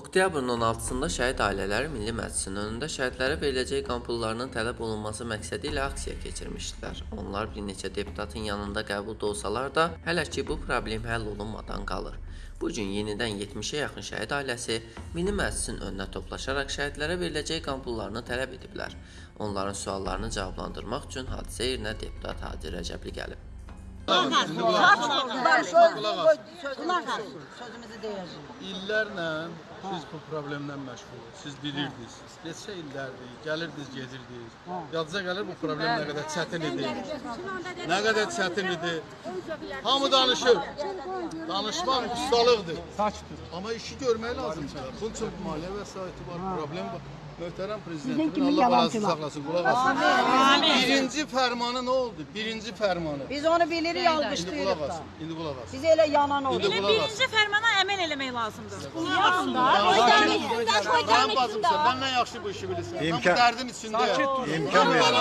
Oktyabrın 16-sında şəhid ailələri Milli Məclisin önündə şəhidlərə veriləcək qampullarının tələb olunması məqsədi ilə aksiya keçirmişdilər. Onlar bir neçə deputatın yanında qəbulda olsalar da, hələ ki bu problem həll olunmadan qalır. Bu gün yenidən 70-ə yaxın şəhid ailəsi Milli Məclisin önünə toplaşaraq şəhidlərə veriləcək qampullarını tələb ediblər. Onların suallarını cavablandırmaq üçün hadisə yerinə deputat Hacı Rəcəbli gəlib. Kulak asın. Sözümüzü deyəcəyik. İllərlə siz bu problemlə məşğulusunuz. Siz bilirdiniz. Neçə illərdir, gəlirdiniz, gedirdiniz. Yadınıza gəlir bu problem nə qədər çətin idi. Nə qədər çətin idi. Hamı danışır. Danışmaq ustalıqdır. Amma işi görmək lazımdır. Bunun çox maliyyə vəsaiti var, problem var. Möhtərəm prezidentin kimi Allah balasını saxlasın, qulaq asın. Birinci fərmanı nə oldu? Birinci fərmanı. Biz onu bilirik, alqışlayırıq qulaq da. asın, indi qulaq asın. Biz elə yanan qulaq asın. Birinci fərmana əməl eləmək lazımdır. Mən bacımsan, məndən yaxşı bu işi bilirsən. Mən bu İmkan- dərdin içindəyəm. İmkan verin.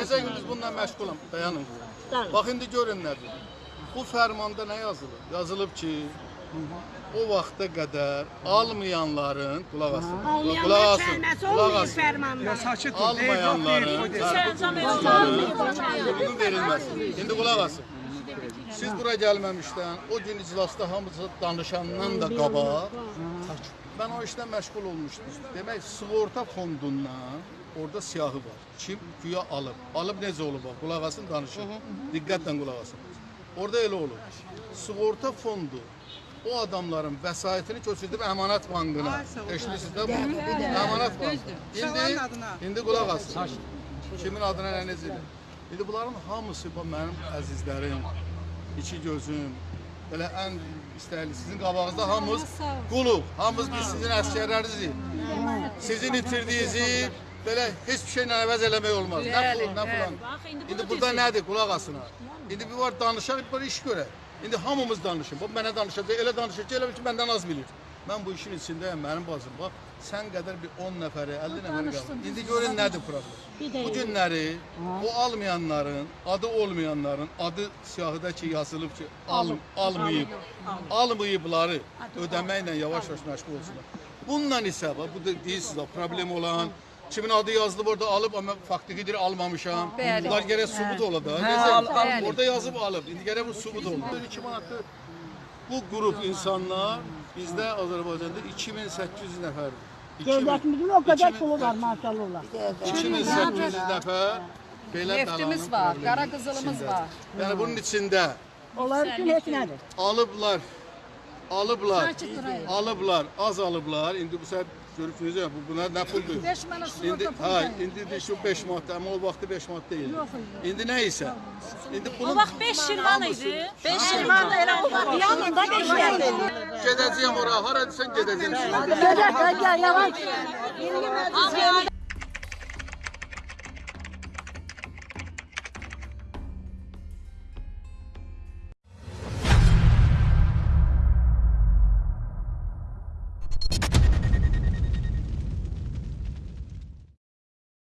Gecə gündüz bununla məşğulam. Dayanın. Bax indi görün nədir. Bu fərmanda nə yazılıb? Yazılıb ki, o vaxta qədər almayanların qulaq asın. Qulaq asın. Qulaq asın. Ya sakit ol. Almayanların Sərəncam hüququn verilməsi. İndi qulaq asın. Siz bura gəlməmişdən o gün iclasda hamısı danışandan da qabaq mən o işlə məşğul olmuşdum. Demək sığorta fondundan orada siyahı var. Kim güya alıb. Alıb necə olub? bax, Qulaq asın danışın. Diqqətlə qulaq asın. Orada elə olur. Sığorta fondu o adamların vəsaitini köçürdüb əmanət bankına. Eşidirsiniz də bu? Əmanət bankı. İndi indi qulaq asın. Kimin adına nə necədir? İndi bunların hamısı bu mənim əzizlərim, iki gözüm, belə ən istəkli sizin qabağınızda hamımız quluq, hamımız biz sizin əsgərlərinizdik. Sizin itirdiyinizi belə heç bir şeylə əvəz eləmək olmaz. Nə pul, nə plan. İndi burada nədir? Qulaq asın. ha. İndi bir var danışaq, bir var iş görək. İndi hamımız danışın. Bu mənə danışacaq, elə danışacaq, elə bil ki məndən az bilir. Mən bu işin içindəyəm, mənim bacım. Bax, sən qədər bir 10 nəfəri, 50 nəfəri qalır. İndi görün nədir problem. Bu günləri o almayanların, adı olmayanların, adı siyahıda ki yazılıb ki, al, almayıb, almayıbları ödəməklə yavaş-yavaş məşğul olsunlar. Bununla isə bax, bu deyirsiniz problem olan Kimin adı yazılıb orada alıb amma faktikidir almamışam. Bunlar gərək sübut ola da. Necə? Orada yazıb alıb. İndi gərək bu sübut olur. 2 manatlı bu qrup insanlar bizdə Azərbaycanda 2800 nəfərdir. 2000 Devletimizin o kadar 2000 pulu var maşallah. 2800 nəfər belə Neftimiz var, qara qızılımız var. Yəni bunun içində Onlar için hiç nedir? alıblar, alıblar, alıblar, az alıblar. İndi bu səbəb görürsünüz ya, bu buna nə puldur? 5 manat İndi sığorta ha, indi də şu 5 manat, amma o vaxtı 5 manat deyil. İndi nə isə? İndi O bunun vaxt 5 şirvan idi. 5 şirman da elə o vaxt yanında 5 şirman. gedəcəyəm ora, hara desən gedəcəm. Gel gel gel yavaş. Hamı